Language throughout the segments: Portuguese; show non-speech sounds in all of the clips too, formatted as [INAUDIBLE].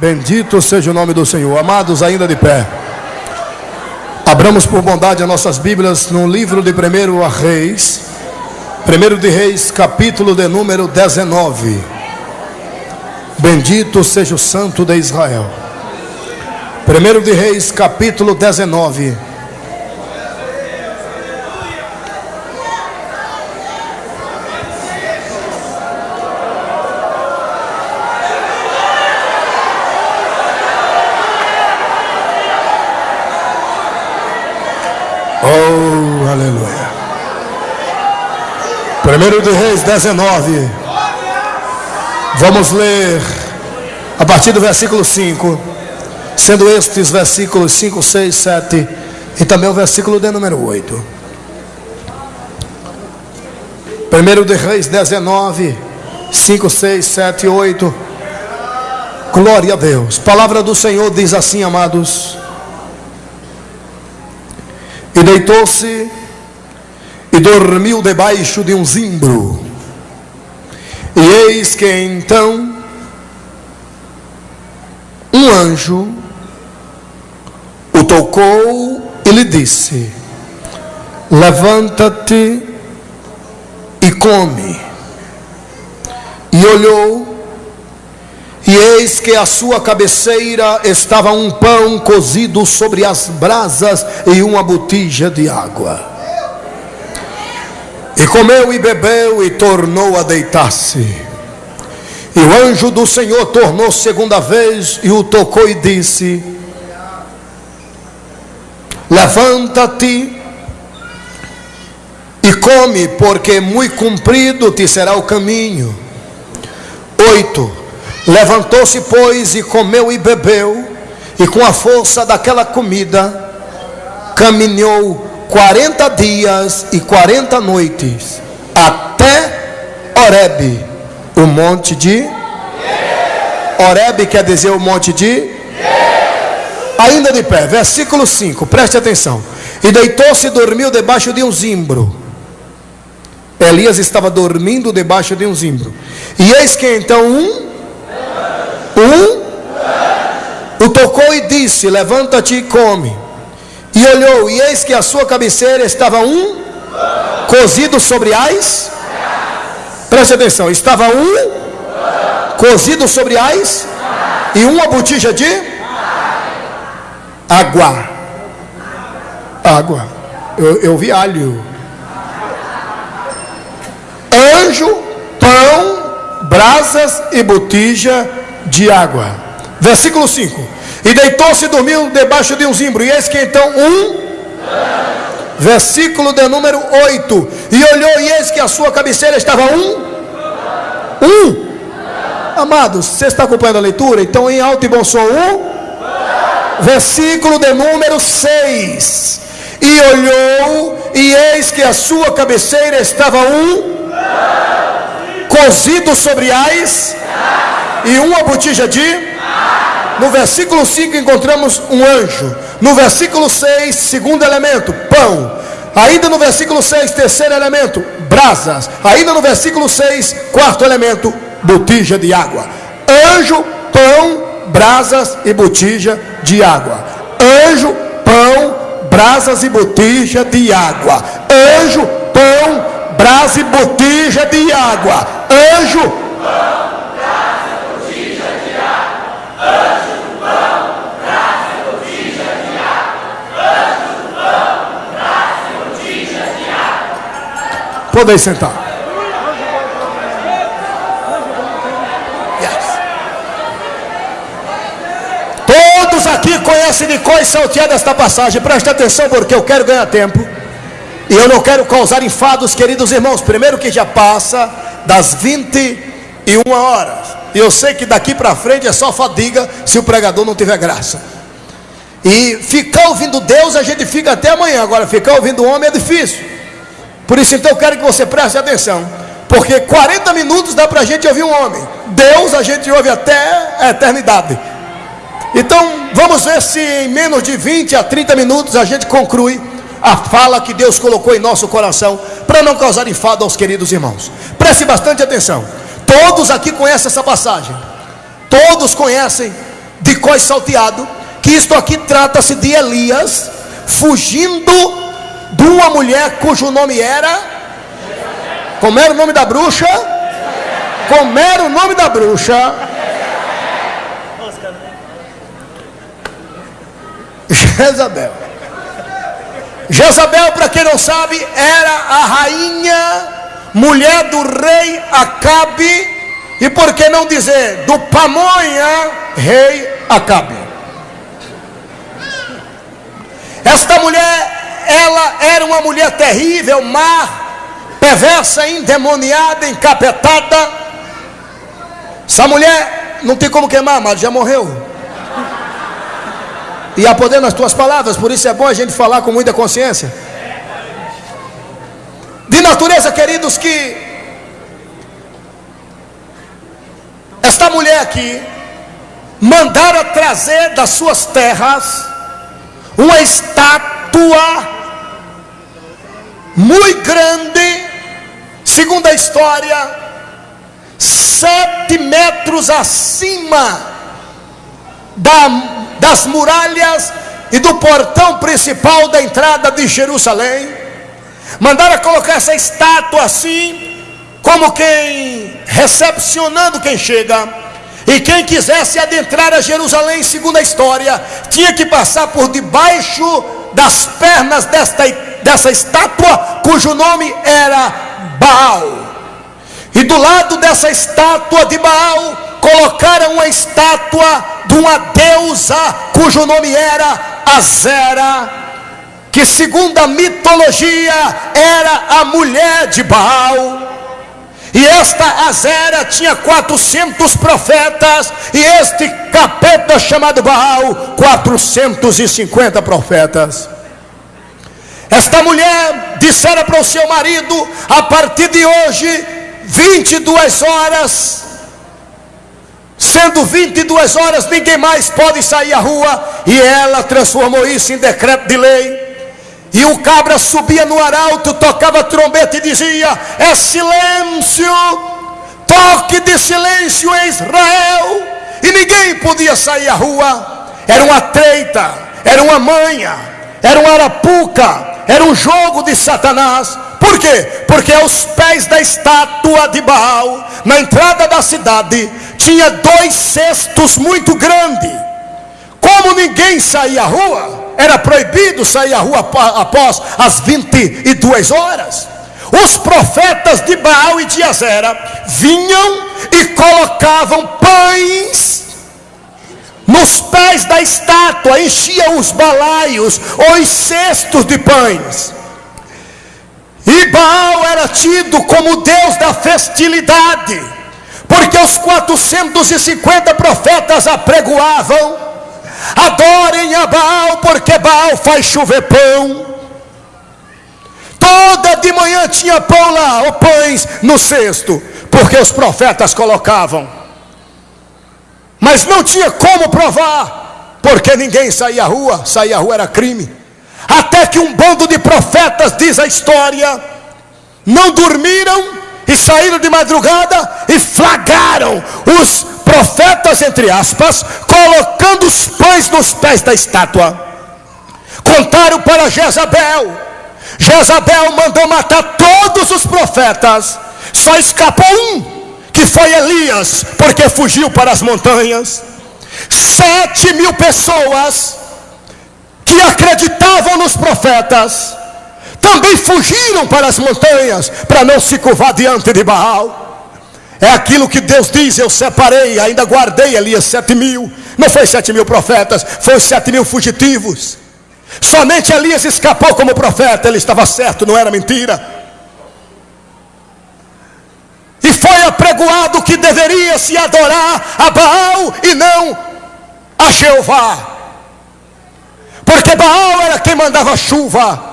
Bendito seja o nome do Senhor. Amados, ainda de pé. Abramos por bondade as nossas Bíblias no livro de 1 Reis. 1 de Reis, capítulo de número 19. Bendito seja o Santo de Israel. 1 de Reis, capítulo 19. Oh, aleluia. Primeiro de Reis 19. Vamos ler a partir do versículo 5. Sendo estes versículos 5, 6, 7 e também o versículo de número 8. Primeiro de Reis 19, 5, 6, 7 e 8. Glória a Deus. Palavra do Senhor diz assim, amados. E deitou-se e dormiu debaixo de um zimbro. E eis que então um anjo o tocou e lhe disse: Levanta-te e come. E olhou, e eis que a sua cabeceira estava um pão cozido sobre as brasas e uma botija de água. E comeu e bebeu e tornou a deitar-se. E o anjo do Senhor tornou segunda vez e o tocou e disse: Levanta-te e come, porque muito comprido te será o caminho. 8. Levantou-se, pois, e comeu e bebeu, e com a força daquela comida, caminhou 40 dias e 40 noites, até Oreb, o monte de Oreb quer dizer o monte de Ainda de pé, versículo 5, preste atenção. E deitou-se e dormiu debaixo de um zimbro. Elias estava dormindo debaixo de um zimbro. E eis que então um, um, o tocou e disse: Levanta-te e come. E olhou, e eis que a sua cabeceira estava um cozido sobre as. Preste atenção, estava um cozido sobre as e uma botija de água. Água. Eu, eu vi alho. Anjo, pão, brasas e botija de água. Versículo 5. E deitou-se e dormiu debaixo de um zimbro. E eis que então um. Versículo de número 8. E olhou, e eis que a sua cabeceira estava um. Um. Amados, você está acompanhando a leitura? Então, em alto e bom som, um versículo de número 6. E olhou, e eis que a sua cabeceira estava um cozido sobre ais e uma botija de. No versículo 5 encontramos um anjo. No versículo 6, segundo elemento, pão. Ainda no versículo 6, terceiro elemento, brasas. Ainda no versículo 6, quarto elemento, botija de água. Anjo, pão, brasas e botija de água. Anjo, pão, brasas e botija de água. Anjo, pão, brasa e botija de água. Anjo, pão, brasa e botija de água. Anjo, pão, brasa e botija de água. Anjo, pão, brasa e botija de Podem sentar. Todos aqui conhecem de e salteada esta passagem. Preste atenção, porque eu quero ganhar tempo. E eu não quero causar enfados, queridos irmãos. Primeiro que já passa das 21 horas. E eu sei que daqui para frente é só fadiga se o pregador não tiver graça. E ficar ouvindo Deus a gente fica até amanhã. Agora, ficar ouvindo o homem é difícil. Por isso, então, eu quero que você preste atenção. Porque 40 minutos dá para a gente ouvir um homem. Deus a gente ouve até a eternidade. Então, vamos ver se em menos de 20 a 30 minutos a gente conclui a fala que Deus colocou em nosso coração, para não causar enfado aos queridos irmãos. Preste bastante atenção. Todos aqui conhecem essa passagem. Todos conhecem de cois salteado, que isto aqui trata-se de Elias fugindo de uma mulher cujo nome era como era o nome da bruxa? Como era o nome da bruxa? Jezabel. Jezabel, para quem não sabe, era a rainha, mulher do rei Acabe, e por que não dizer, do pamonha, rei Acabe. Esta mulher, ela era uma mulher terrível, má, perversa, endemoniada, encapetada. Essa mulher não tem como queimar, mas já morreu e há poder nas tuas palavras, por isso é bom a gente falar com muita consciência. De natureza, queridos, que esta mulher aqui mandaram trazer das suas terras uma estátua muito grande, segundo a história, sete metros acima da das muralhas e do portão principal da entrada de Jerusalém. Mandaram colocar essa estátua assim, como quem recepcionando quem chega. E quem quisesse adentrar a Jerusalém, segundo a história, tinha que passar por debaixo das pernas desta, dessa estátua, cujo nome era Baal. E do lado dessa estátua de Baal, colocaram uma estátua de uma deusa cujo nome era Azera, que segundo a mitologia era a mulher de Baal. E esta Azera tinha 400 profetas, e este capeta chamado Baal, 450 profetas. Esta mulher dissera para o seu marido: a partir de hoje, 22 horas, Sendo 22 horas, ninguém mais pode sair à rua. E ela transformou isso em decreto de lei. E o cabra subia no arauto, tocava trombeta e dizia: É silêncio, toque de silêncio em Israel. E ninguém podia sair à rua. Era uma treita, era uma manha, era uma arapuca, era um jogo de Satanás. Por quê? Porque aos pés da estátua de Baal, na entrada da cidade, tinha dois cestos muito grandes. Como ninguém saía à rua, era proibido sair à rua após as 22 horas. Os profetas de Baal e de Azera vinham e colocavam pães nos pés da estátua, enchiam os balaios ou os cestos de pães. E Baal era tido como Deus da festilidade, porque os 450 profetas apregoavam: adorem a Baal, porque Baal faz chover pão. Toda de manhã tinha pão lá, ou pães no cesto, porque os profetas colocavam. Mas não tinha como provar, porque ninguém saía à rua, sair à rua era crime. Até que um bando de profetas, diz a história, não dormiram e saíram de madrugada e flagraram os profetas, entre aspas, colocando os pães nos pés da estátua. Contaram para Jezabel. Jezabel mandou matar todos os profetas, só escapou um, que foi Elias, porque fugiu para as montanhas. Sete mil pessoas que acreditavam nos profetas, também fugiram para as montanhas para não se curvar diante de Baal. É aquilo que Deus diz: Eu separei, ainda guardei Elias sete mil. Não foi sete mil profetas, foi sete mil fugitivos. Somente Elias escapou como profeta, ele estava certo, não era mentira. E foi apregoado que deveria se adorar a Baal e não a Jeová. Porque Baal era quem mandava chuva.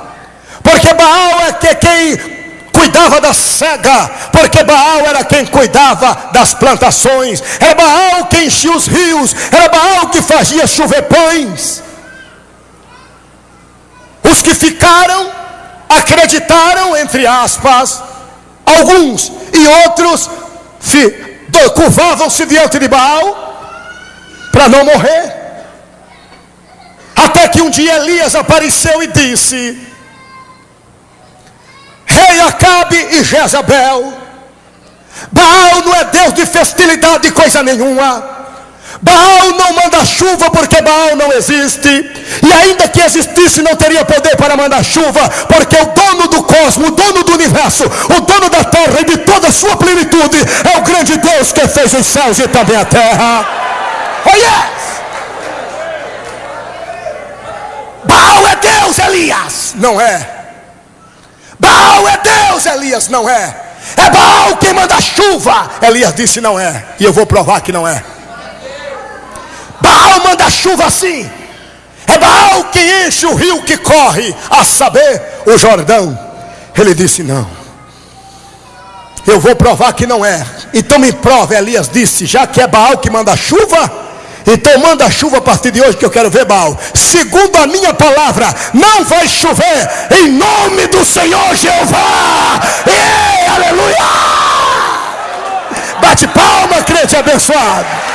Porque Baal é que quem cuidava da cega, porque Baal era quem cuidava das plantações, era Baal quem enchia os rios, era Baal que fazia chover pães. Os que ficaram acreditaram, entre aspas, alguns e outros curvavam-se diante de Baal, para não morrer. Até que um dia Elias apareceu e disse: Rei Acabe e Jezabel, Baal não é Deus de festilidade, coisa nenhuma. Baal não manda chuva porque Baal não existe. E ainda que existisse, não teria poder para mandar chuva, porque o dono do cosmos, o dono do universo, o dono da terra e de toda a sua plenitude é o grande Deus que fez os céus e também a terra. Oh yes! Baal é Deus, Elias. Não é. Baal é Deus, Elias. Não é. É Baal quem manda chuva. Elias disse: Não é. E eu vou provar que não é. Baal manda chuva assim. É Baal quem enche o rio que corre, a saber, o Jordão. Ele disse: Não. Eu vou provar que não é. Então me prova, Elias disse: Já que é Baal que manda chuva, então manda chuva a partir de hoje que eu quero ver Baal. Segundo a minha palavra, não vai chover em nome do Senhor Jeová. Aleluia! Bate palma, crente abençoado.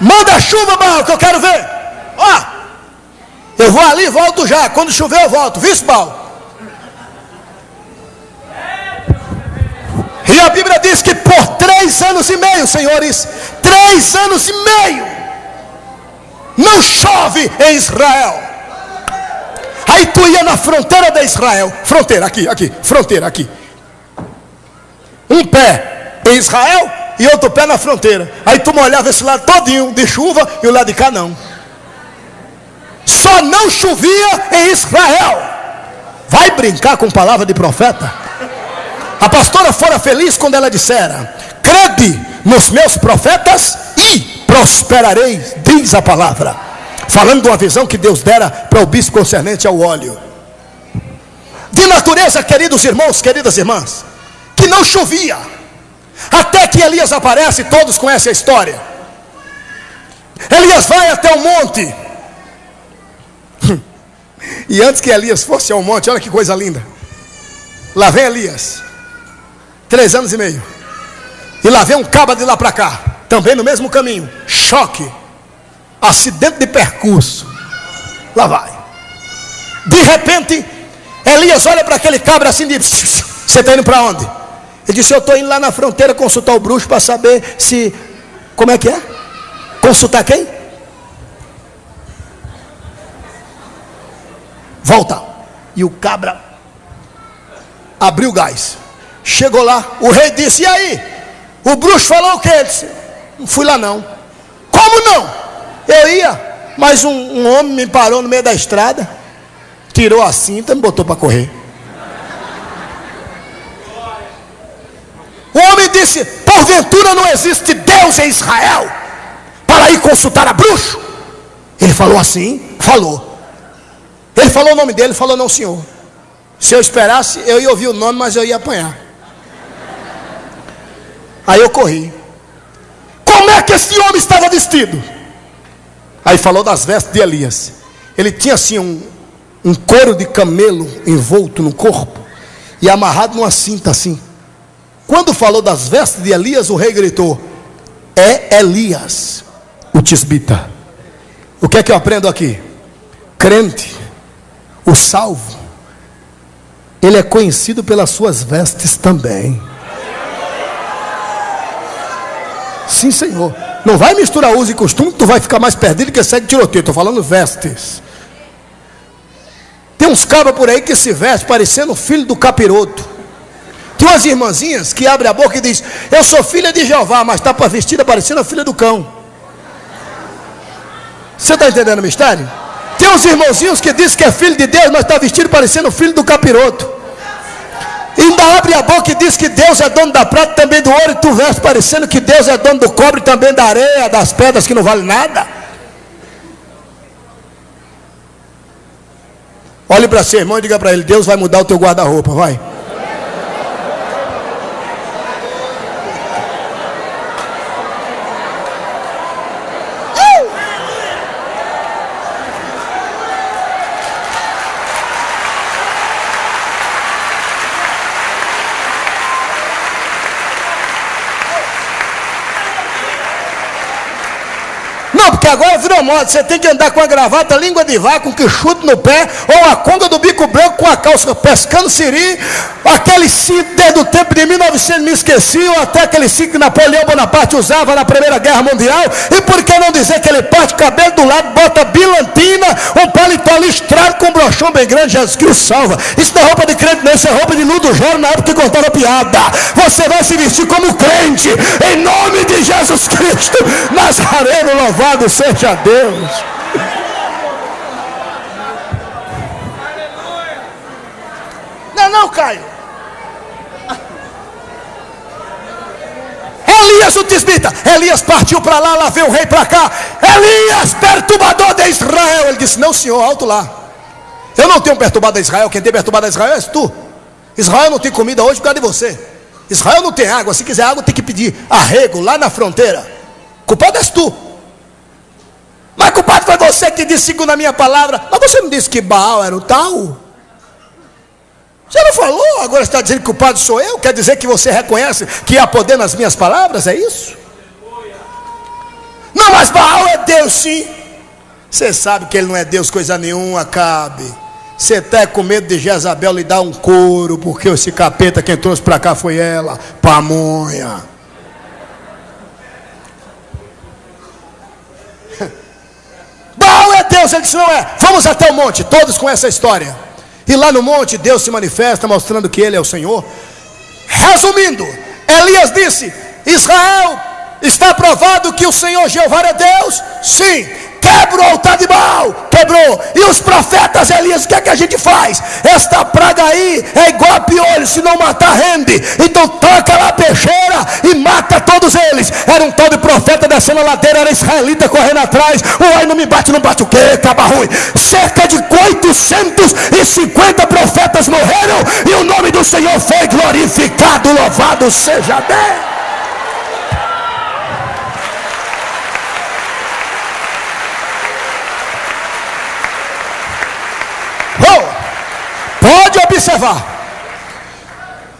Manda chuva, Baal, que eu quero ver. Ó, eu vou ali e volto já. Quando chover, eu volto. Viu, Baal? E a Bíblia diz que por três anos e meio, senhores, três anos e meio, não chove em Israel. Aí tu ia na fronteira de Israel, fronteira aqui, aqui, fronteira aqui. Um pé em Israel e outro pé na fronteira. Aí tu molhava esse lado todinho de chuva e o lado de cá não só não chovia em Israel. Vai brincar com palavra de profeta? A pastora fora feliz quando ela dissera: Crede nos meus profetas e prosperareis, diz a palavra. Falando de uma visão que Deus dera para o bispo concernente ao óleo. De natureza, queridos irmãos, queridas irmãs, que não chovia. Até que Elias aparece, todos conhecem a história. Elias vai até o monte [LAUGHS] e antes que Elias fosse ao monte, olha que coisa linda. Lá vem Elias, três anos e meio. E lá vem um caba de lá para cá, também no mesmo caminho. Choque, acidente de percurso. Lá vai. De repente, Elias olha para aquele cabra assim Você está indo para onde? Ele disse: Eu estou indo lá na fronteira consultar o bruxo para saber se. Como é que é? Consultar quem? volta. E o cabra abriu o gás. Chegou lá, o rei disse: E aí? O bruxo falou o que? Ele disse: Não fui lá não. Como não? Eu ia, mas um, um homem me parou no meio da estrada, tirou a cinta e me botou para correr. O homem disse: Porventura não existe Deus em Israel para ir consultar a bruxo? Ele falou assim: Falou. Ele falou o nome dele, falou não, senhor. Se eu esperasse, eu ia ouvir o nome, mas eu ia apanhar. Aí eu corri. Como é que esse homem estava vestido? Aí falou das vestes de Elias. Ele tinha assim um, um couro de camelo envolto no corpo e amarrado numa cinta assim. Quando falou das vestes de Elias, o rei gritou: É Elias, o tisbita. O que é que eu aprendo aqui? Crente o salvo, ele é conhecido pelas suas vestes também. Sim, Senhor. Não vai misturar uso e costume, tu vai ficar mais perdido que segue tiroteio. Estou falando vestes. Tem uns cabras por aí que se veste parecendo filho do capiroto. Tem umas irmãzinhas que abrem a boca e diz: Eu sou filha de Jeová, mas está vestida parecendo a filha do cão. Você está entendendo o mistério? Tem uns irmãozinhos que diz que é filho de Deus, mas está vestido parecendo filho do capiroto. E ainda abre a boca e diz que Deus é dono da prata também do ouro, e tu veste parecendo que Deus é dono do cobre também da areia, das pedras que não vale nada. Olhe para seu irmão e diga para ele: Deus vai mudar o teu guarda-roupa, vai. Porque agora virou moda. Você tem que andar com a gravata, língua de vaca, com que chute no pé, ou a conga do bico branco com a calça pescando siri, aquele cinto desde o tempo de 1900 me esqueci, ou até aquele cinto que Napoleão Bonaparte usava na Primeira Guerra Mundial. E por que não dizer que ele parte cabelo do lado, bota bilantina, um paletó listrado com um brochão bem grande, Jesus Cristo salva. Isso não é roupa de crente, não, isso é roupa de Ludo Joro na época que contava piada. Você vai se vestir como crente, em nome de Jesus Cristo, Nazareno louvado. Seja Deus. Não, não, Caio. Elias o tisbita. Elias partiu para lá, lá veio o rei para cá. Elias, perturbador de Israel. Ele disse: Não, senhor, alto lá. Eu não tenho perturbado a Israel. Quem tem perturbado a Israel és tu. Israel não tem comida hoje por causa de você. Israel não tem água. Se quiser água, tem que pedir arrego lá na fronteira. Culpado és tu. Mas culpado foi você que disse segundo a minha palavra. Mas você não disse que Baal era o tal? Você não falou, agora está dizendo que o culpado sou eu? Quer dizer que você reconhece que há poder nas minhas palavras? É isso? Não, mas Baal é Deus sim. Você sabe que ele não é Deus, coisa nenhuma, cabe. Você está com medo de Jezabel lhe dar um couro, porque esse capeta quem trouxe para cá foi ela, pamonha. [LAUGHS] Baal é Deus, ele disse: não é. Vamos até o monte, todos com essa história. E lá no monte, Deus se manifesta, mostrando que Ele é o Senhor. Resumindo, Elias disse: Israel, está provado que o Senhor Jeová é Deus? Sim. Quebra o altar de Baal. Quebrou. E os profetas Elias, o que é que a gente faz? Esta praga aí é igual a piolho, se não matar, rende. Então toca lá a peixeira e mata todos eles. Era um tal de profeta descendo a ladeira, era israelita correndo atrás. Uai, não me bate, não bate o quê? Caba ruim. Cerca de 850 profetas morreram e o nome do Senhor foi glorificado. Louvado seja Deus. Pode observar.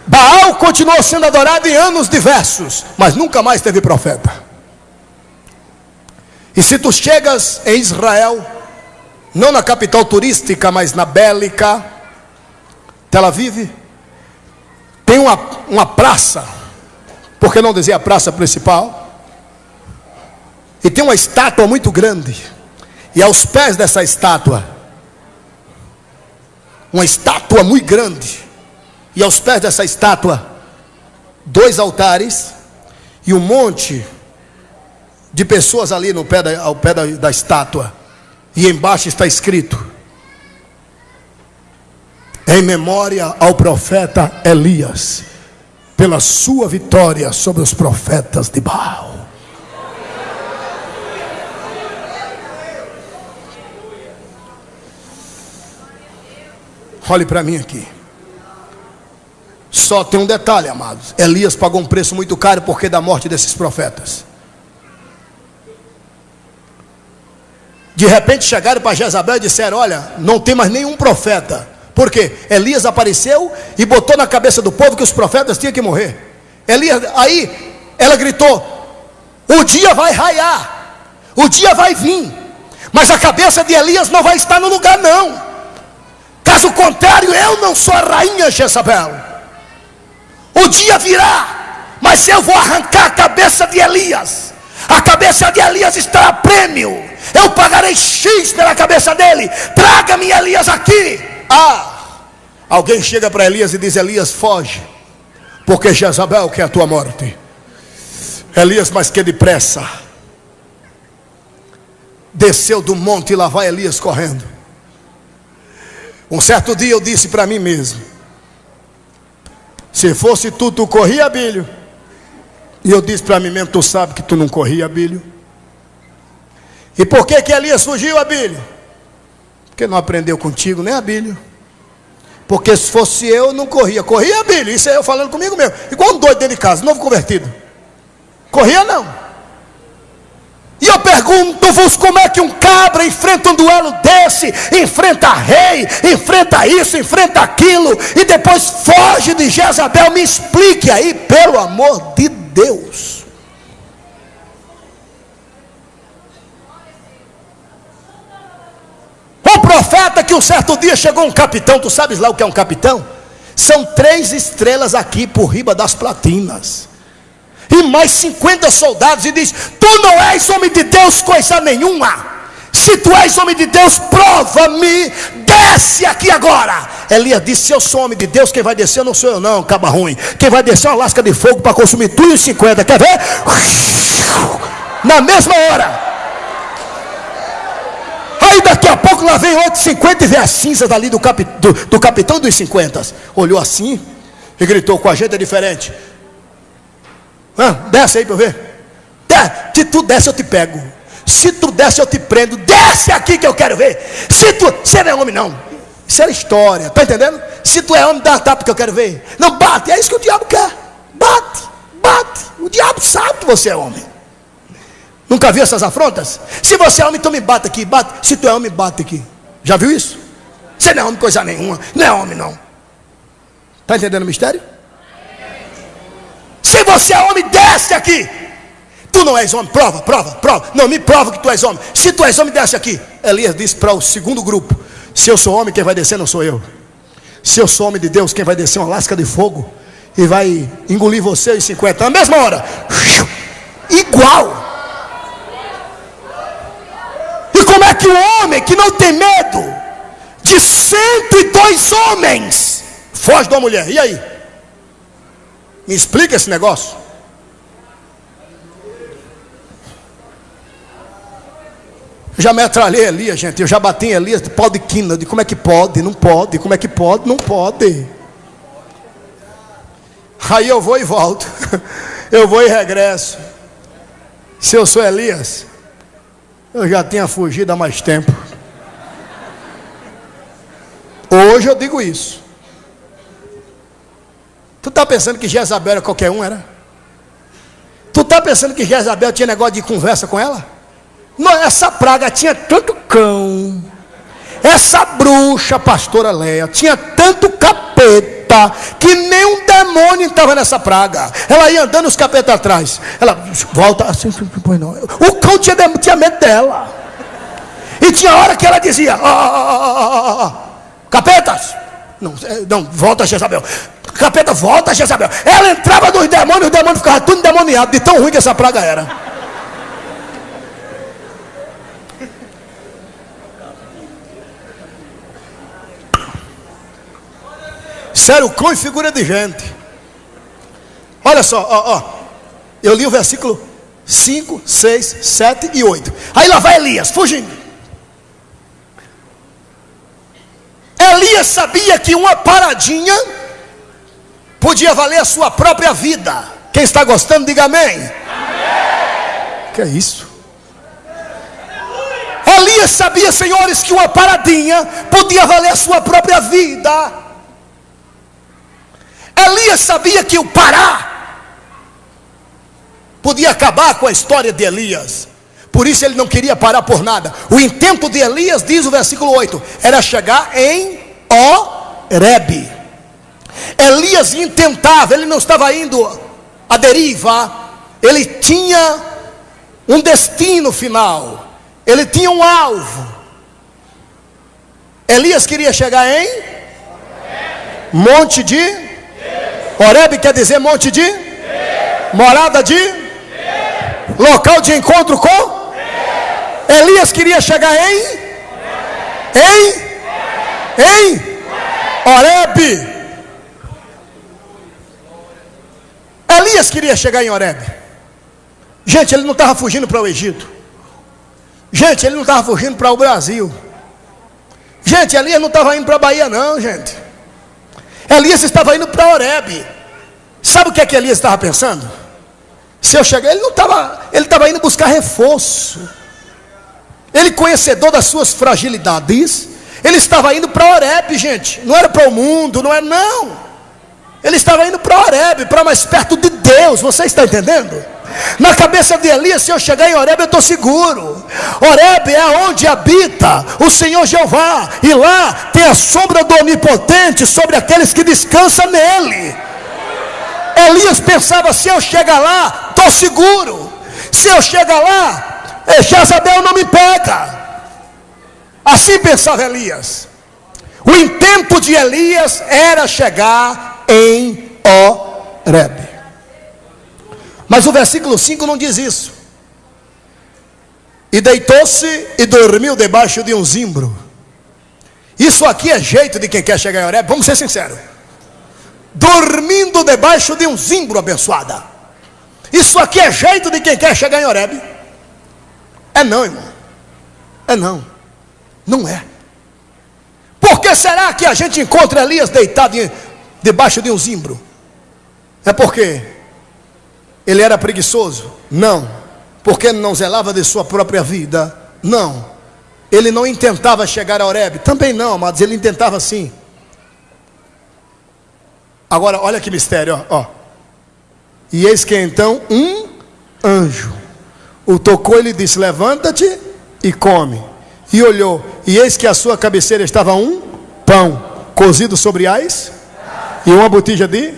Baal continuou sendo adorado em anos diversos, mas nunca mais teve profeta. E se tu chegas em Israel, não na capital turística, mas na bélica, Tel Aviv, tem uma, uma praça, por que não dizer a praça principal? E tem uma estátua muito grande, e aos pés dessa estátua, uma estátua muito grande, e aos pés dessa estátua, dois altares e um monte de pessoas ali no pé da, ao pé da, da estátua, e embaixo está escrito: em memória ao profeta Elias, pela sua vitória sobre os profetas de Baal. Olhe para mim aqui. Só tem um detalhe, amados. Elias pagou um preço muito caro porque da morte desses profetas. De repente chegaram para Jezabel e disseram: Olha, não tem mais nenhum profeta. Por quê? Elias apareceu e botou na cabeça do povo que os profetas tinham que morrer. Elias, aí ela gritou: O dia vai raiar, o dia vai vir, mas a cabeça de Elias não vai estar no lugar, não. Caso contrário, eu não sou a rainha Jezabel. O dia virá, mas eu vou arrancar a cabeça de Elias. A cabeça de Elias está a prêmio. Eu pagarei X pela cabeça dele. Traga-me Elias aqui. Ah, alguém chega para Elias e diz: Elias, foge, porque Jezabel quer a tua morte. Elias, mas que depressa. Desceu do monte e lá vai Elias correndo. Um certo dia eu disse para mim mesmo: se fosse tu, tu corria, Bilho. E eu disse para mim mesmo: tu sabe que tu não corria, Bilho. E por que que Elias fugiu, Abílio? Porque não aprendeu contigo, né, Abílio? Porque se fosse eu, não corria. Corria, Abílio. Isso é eu falando comigo mesmo. Igual um doido dentro de casa, novo convertido. Corria não eu pergunto-vos como é que um cabra enfrenta um duelo desse, enfrenta rei, enfrenta isso, enfrenta aquilo, e depois foge de Jezabel. Me explique aí, pelo amor de Deus. O profeta que um certo dia chegou um capitão, tu sabes lá o que é um capitão? São três estrelas aqui por riba das platinas. E mais 50 soldados e diz: Tu não és homem de Deus, coisa nenhuma. Se tu és homem de Deus, prova-me, desce aqui agora. Elias disse: Se eu sou homem de Deus, quem vai descer não sou eu, não, caba ruim. Quem vai descer é uma lasca de fogo para consumir tudo e 50. Quer ver? Na mesma hora. Aí daqui a pouco lá vem outro 50 e vê as cinzas dali do, do, do capitão dos 50. Olhou assim e gritou: Com a gente é diferente. Ah, desce aí para eu ver. Se tu desce, eu te pego. Se tu desce, eu te prendo. Desce aqui que eu quero ver. Se tu. Você não é homem, não. Isso era história. Está entendendo? Se tu é homem, dá tapa que eu quero ver. Não bate. É isso que o diabo quer. Bate. Bate. O diabo sabe que você é homem. Nunca viu essas afrontas? Se você é homem, então me bate aqui. Bate. Se tu é homem, bate aqui. Já viu isso? Você não é homem, coisa nenhuma. Não é homem, não. Está entendendo o mistério? Se você é homem, desce aqui. Tu não és homem, prova, prova, prova. Não, me prova que tu és homem. Se tu és homem, desce aqui. Elias disse para o segundo grupo: Se eu sou homem, quem vai descer não sou eu. Se eu sou homem de Deus, quem vai descer uma lasca de fogo e vai engolir você em 50 na mesma hora. Igual. E como é que o homem que não tem medo de 102 homens foge de uma mulher? E aí? Me explica esse negócio. Eu já metralhei Elias, gente. Eu já bati em Elias de pau de quina. De como é que pode? Não pode. Como é que pode? Não pode. Aí eu vou e volto. [LAUGHS] Eu vou e regresso. Se eu sou Elias, eu já tinha fugido há mais tempo. Hoje eu digo isso. Tu está pensando que Jezabel era qualquer um, era? Tu está pensando que Jezabel tinha negócio de conversa com ela? essa praga tinha tanto cão. Essa bruxa, pastora Leia, tinha tanto capeta que nem um demônio estava nessa praga. Ela ia andando os capetas atrás. Ela volta assim, pois não. O cão tinha, tinha medo dela. E tinha hora que ela dizia: oh, oh, oh, Capetas! Não, não, volta Jezabel. Capeta, volta Jezabel. Ela entrava nos demônios, os demônios ficavam tudo endemoniado, de tão ruim que essa praga era. Sério, cão e figura de gente. Olha só, ó, ó. Eu li o versículo 5, 6, 7 e 8. Aí lá vai Elias, fugindo. Elias sabia que uma paradinha podia valer a sua própria vida. Quem está gostando, diga amém. amém. Que é isso? Elias sabia, senhores, que uma paradinha podia valer a sua própria vida. Elias sabia que o parar podia acabar com a história de Elias. Por isso ele não queria parar por nada. O intento de Elias, diz o versículo 8, era chegar em Oreb. Elias intentava, ele não estava indo à deriva, ele tinha um destino final, ele tinha um alvo. Elias queria chegar em Monte de Oreb quer dizer monte de? Morada de? Local de encontro com? Elias queria chegar em? Em? Em? Oreb. Elias queria chegar em Oreb. Gente, ele não estava fugindo para o Egito. Gente, ele não estava fugindo para o Brasil. Gente, Elias não estava indo para a Bahia, não, gente. Elias estava indo para Oreb. Sabe o que é que Elias estava pensando? Se eu chegar, ele não estava, ele estava indo buscar reforço. Ele conhecedor das suas fragilidades, ele estava indo para Oreb, gente. Não era para o mundo, não é não. Ele estava indo para Oreb, para mais perto de Deus. Você está entendendo? Na cabeça de Elias, se eu chegar em Oreb, eu estou seguro. Oreb é onde habita o Senhor Jeová, e lá tem a sombra do Onipotente sobre aqueles que descansam nele. Elias pensava: se eu chegar lá, estou seguro. Se eu chegar lá, eh, Jezabel não me pega. Assim pensava Elias. O intento de Elias era chegar em Oreb. Mas o versículo 5 não diz isso. E deitou-se e dormiu debaixo de um zimbro. Isso aqui é jeito de quem quer chegar em Oreb, vamos ser sinceros. Dormindo debaixo de um zimbro abençoada. Isso aqui é jeito de quem quer chegar em Oreb. É não, irmão. É não. Não é. Por que será que a gente encontra Elias deitado debaixo de um zimbro? É porque ele era preguiçoso? Não. Porque não zelava de sua própria vida? Não. Ele não intentava chegar a Oreb? Também não, mas ele intentava sim. Agora, olha que mistério, ó. ó. E eis que então um anjo o tocou e lhe disse: Levanta-te e come. E olhou, e eis que a sua cabeceira estava um pão cozido sobre ais e uma botija de.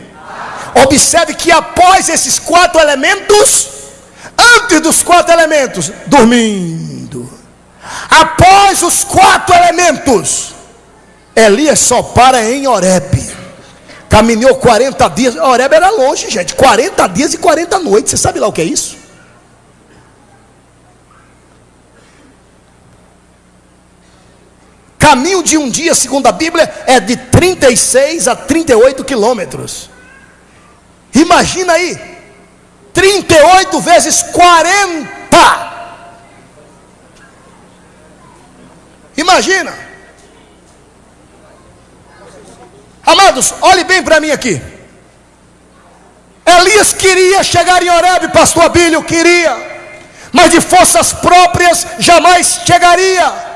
Observe que após esses quatro elementos, antes dos quatro elementos, dormindo. Após os quatro elementos, Elias só para em Oreb. Caminhou 40 dias. Oreb era longe, gente. 40 dias e 40 noites. Você sabe lá o que é isso? Caminho de um dia, segundo a Bíblia, é de 36 a 38 quilômetros. Imagina aí, 38 vezes 40. Imagina. Amados, olhe bem para mim aqui. Elias queria chegar em Horebe, pastor Abílio queria, mas de forças próprias jamais chegaria.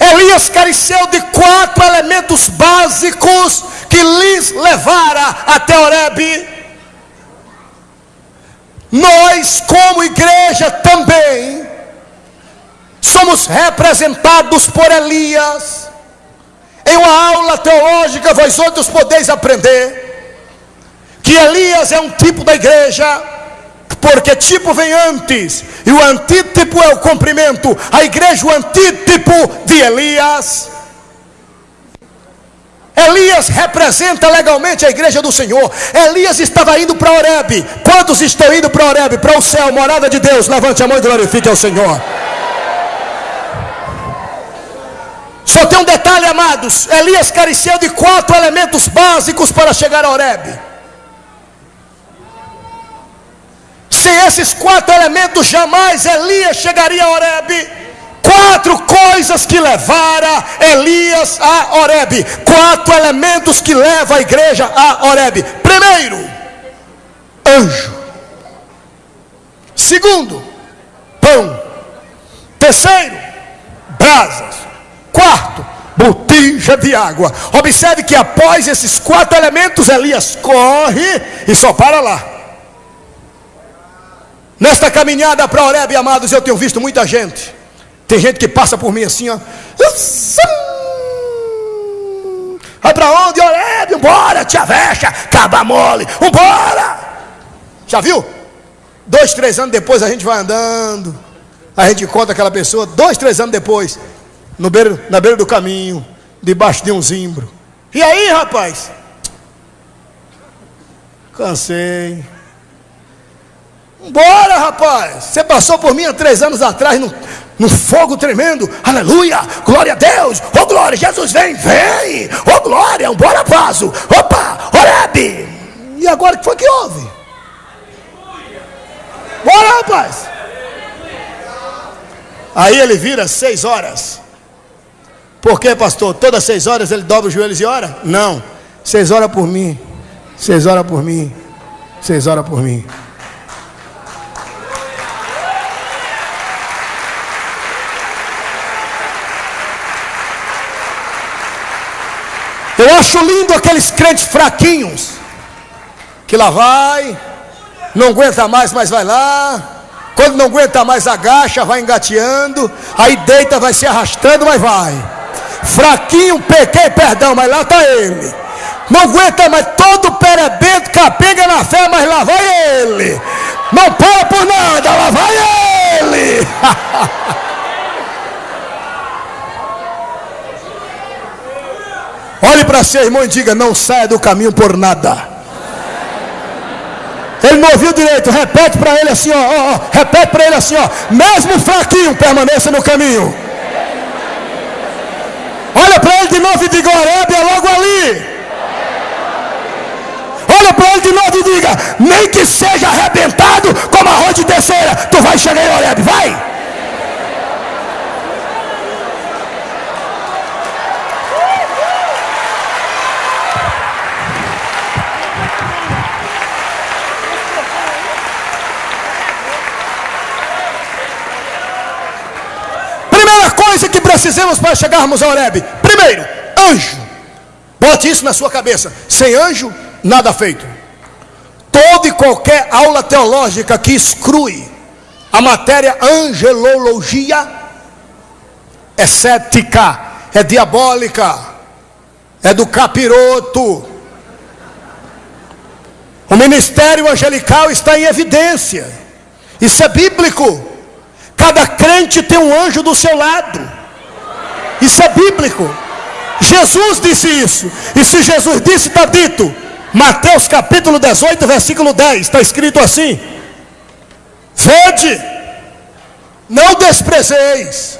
Elias careceu de quatro elementos básicos que lhes levara até Horebe. Nós, como igreja, também somos representados por Elias. Em uma aula teológica, vós outros podeis aprender que Elias é um tipo da igreja porque tipo vem antes, e o antítipo é o cumprimento. A igreja, o antítipo de Elias. Elias representa legalmente a igreja do Senhor. Elias estava indo para Oreb. Quantos estão indo para Oreb, para o céu, morada de Deus? Levante a mão e glorifique ao Senhor. Só tem um detalhe, amados: Elias careceu de quatro elementos básicos para chegar a Oreb. Sem esses quatro elementos, jamais Elias chegaria a Oreb. Quatro coisas que levaram Elias a Oreb. Quatro elementos que levam a igreja a Oreb. Primeiro, anjo. Segundo, pão. Terceiro, brasas. Quarto, botija de água. Observe que após esses quatro elementos, Elias corre e só para lá. Nesta caminhada para Oreb, amados, eu tenho visto muita gente. Tem gente que passa por mim assim, ó. Vai para onde, Oreb? Vambora, tia vexa, caba mole, vambora. Já viu? Dois, três anos depois a gente vai andando. A gente encontra aquela pessoa, dois, três anos depois, no beiro, na beira do caminho, debaixo de um zimbro. E aí, rapaz? Cansei. Bora, rapaz. Você passou por mim há três anos atrás no, no fogo tremendo. Aleluia. Glória a Deus. Ô oh, glória. Jesus vem, vem. Ô oh, glória. Bora, vaso. Opa, Oreb. E agora o que foi que houve? Bora, rapaz. Aí ele vira seis horas. Por que, pastor? Todas seis horas ele dobra os joelhos e ora? Não. Seis horas por mim. Seis horas por mim. Seis horas por mim. Eu acho lindo aqueles crentes fraquinhos, que lá vai, não aguenta mais, mas vai lá. Quando não aguenta mais, agacha, vai engateando, aí deita, vai se arrastando, mas vai. Fraquinho, pequei, perdão, mas lá está ele. Não aguenta mais, todo perebento, capenga na fé, mas lá vai ele. Não para por nada, lá vai ele. [LAUGHS] para seu irmão e diga: Não saia do caminho por nada. Ele não ouviu direito, repete para ele assim, ó, ó, ó repete para ele assim, ó, mesmo fraquinho, permaneça no caminho. Olha para ele de novo e diga, Oreb é logo ali. Olha para ele de novo e diga, nem que seja arrebentado como arroz de terceira, tu vai chegar em Oreb, vai. coisa que precisamos para chegarmos a Oreb? Primeiro, anjo. Bote isso na sua cabeça. Sem anjo, nada feito. Toda e qualquer aula teológica que exclui a matéria angelologia é cética, é diabólica, é do capiroto. O ministério angelical está em evidência. Isso é bíblico. Cada crente tem um anjo do seu lado. Isso é bíblico. Jesus disse isso. E se Jesus disse, está dito. Mateus capítulo 18, versículo 10. Está escrito assim: Vede, não desprezeis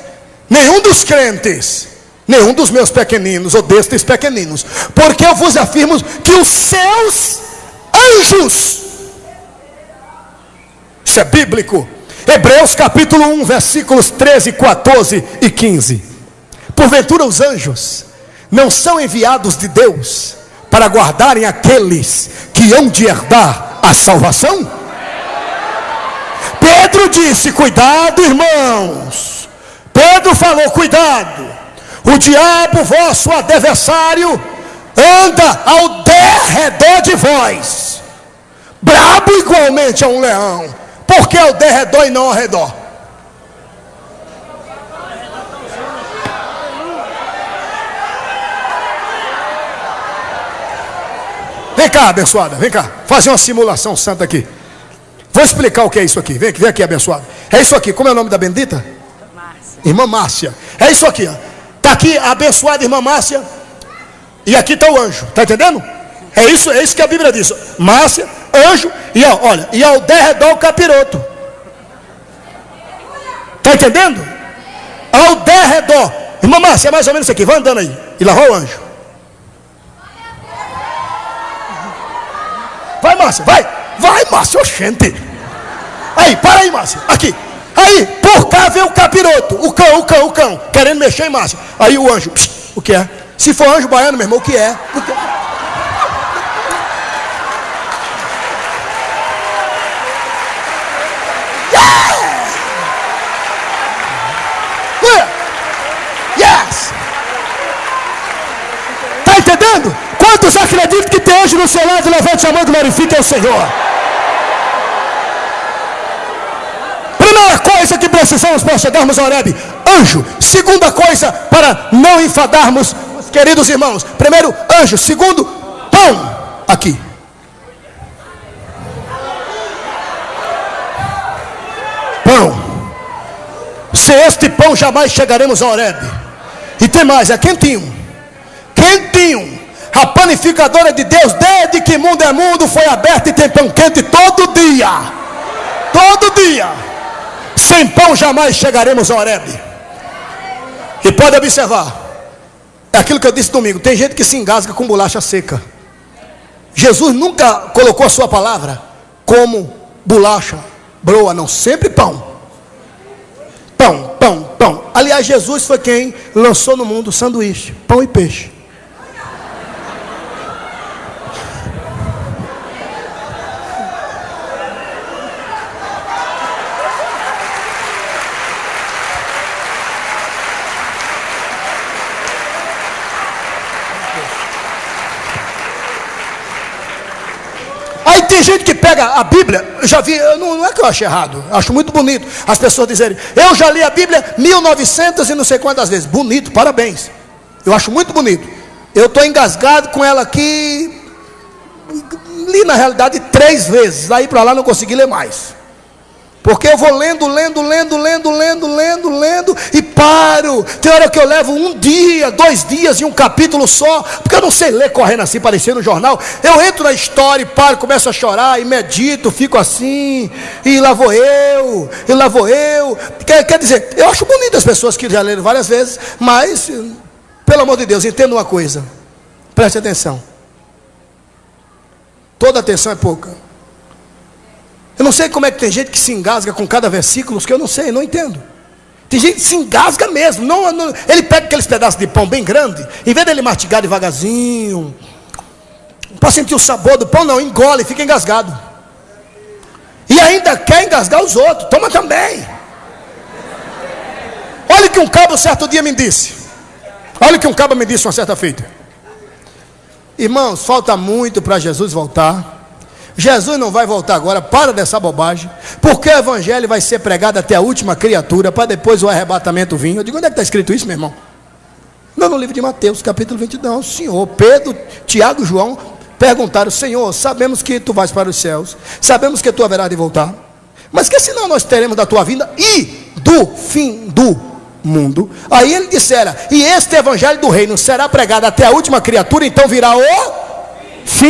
nenhum dos crentes, nenhum dos meus pequeninos, ou destes pequeninos, porque eu vos afirmo que os seus anjos, isso é bíblico, Hebreus capítulo 1, versículos 13, 14 e 15. Porventura os anjos não são enviados de Deus para guardarem aqueles que hão de herdar a salvação? Pedro disse: Cuidado, irmãos. Pedro falou: Cuidado. O diabo, vosso adversário, anda ao derredor de vós, brabo igualmente a um leão por que ao derredor e não ao redor? Vem cá, abençoada, vem cá. Fazer uma simulação santa aqui. Vou explicar o que é isso aqui. Vem aqui, vem aqui, abençoada. É isso aqui. Como é o nome da bendita? Márcia. Irmã Márcia. É isso aqui. Está aqui a abençoada irmã Márcia. E aqui está o anjo. Está entendendo? É isso, é isso que a Bíblia diz. Márcia, anjo e olha, e ao derredor o capiroto. Está entendendo? Ao derredor. Irmã Márcia, é mais ou menos isso aqui. Vai andando aí. E lá vai o anjo. Vai, Márcia, vai. Vai, Márcia, oxente. Aí, para aí, Márcia. Aqui. Aí, por cá vem o capiroto. O cão, o cão, o cão. Querendo mexer em Márcia. Aí o anjo. Psh, o que é? Se for anjo baiano, meu irmão, o que é? O que é? Acreditam que tem anjo no seu lado? Levante a mão e glorifique ao Senhor. Primeira coisa que precisamos para chegarmos a Oreb, anjo. Segunda coisa para não enfadarmos, queridos irmãos. Primeiro, anjo. Segundo, pão. Aqui. Pão. Sem este pão jamais chegaremos a Oreb. E tem mais, é quentinho quentinho. A panificadora de Deus, desde que mundo é mundo, foi aberta e tem pão quente todo dia. Todo dia. Sem pão jamais chegaremos a Oreb. E pode observar. É aquilo que eu disse domingo. Tem gente que se engasga com bolacha seca. Jesus nunca colocou a sua palavra como bolacha, broa, não. Sempre pão. Pão, pão, pão. Aliás, Jesus foi quem lançou no mundo sanduíche, pão e peixe. tem gente que pega a Bíblia, já vi, não, não é que eu acho errado, acho muito bonito as pessoas dizerem, eu já li a Bíblia 1900 e não sei quantas vezes. Bonito, parabéns. Eu acho muito bonito. Eu estou engasgado com ela aqui. Li na realidade três vezes. Daí para lá não consegui ler mais. Porque eu vou lendo, lendo, lendo, lendo, lendo, lendo, lendo, e paro. Tem hora que eu levo um dia, dois dias e um capítulo só, porque eu não sei ler correndo assim, parecendo no jornal. Eu entro na história e paro, começo a chorar e medito, fico assim, e lá vou eu, e lá vou eu. Quer, quer dizer, eu acho bonito as pessoas que já leram várias vezes, mas, pelo amor de Deus, entenda uma coisa, preste atenção. Toda atenção é pouca. Eu não sei como é que tem gente que se engasga com cada versículo, que eu não sei, não entendo. Tem gente que se engasga mesmo. Não, não, ele pega aqueles pedaços de pão bem grande, em vez dele mastigar devagarzinho, para sentir o sabor do pão, não, engole, fica engasgado. E ainda quer engasgar os outros, toma também. Olha o que um cabo certo dia me disse. Olha o que um cabo me disse uma certa feita. Irmãos, falta muito para Jesus voltar. Jesus não vai voltar agora, para dessa bobagem, porque o evangelho vai ser pregado até a última criatura, para depois o arrebatamento vir. Eu digo, onde é que está escrito isso, meu irmão? Não, no livro de Mateus, capítulo 22. Senhor, Pedro, Tiago e João perguntaram: Senhor, sabemos que tu vais para os céus, sabemos que tu haverás de voltar, mas que senão nós teremos da tua vinda e do fim do mundo. Aí ele dissera: E este evangelho do reino será pregado até a última criatura, então virá o fim.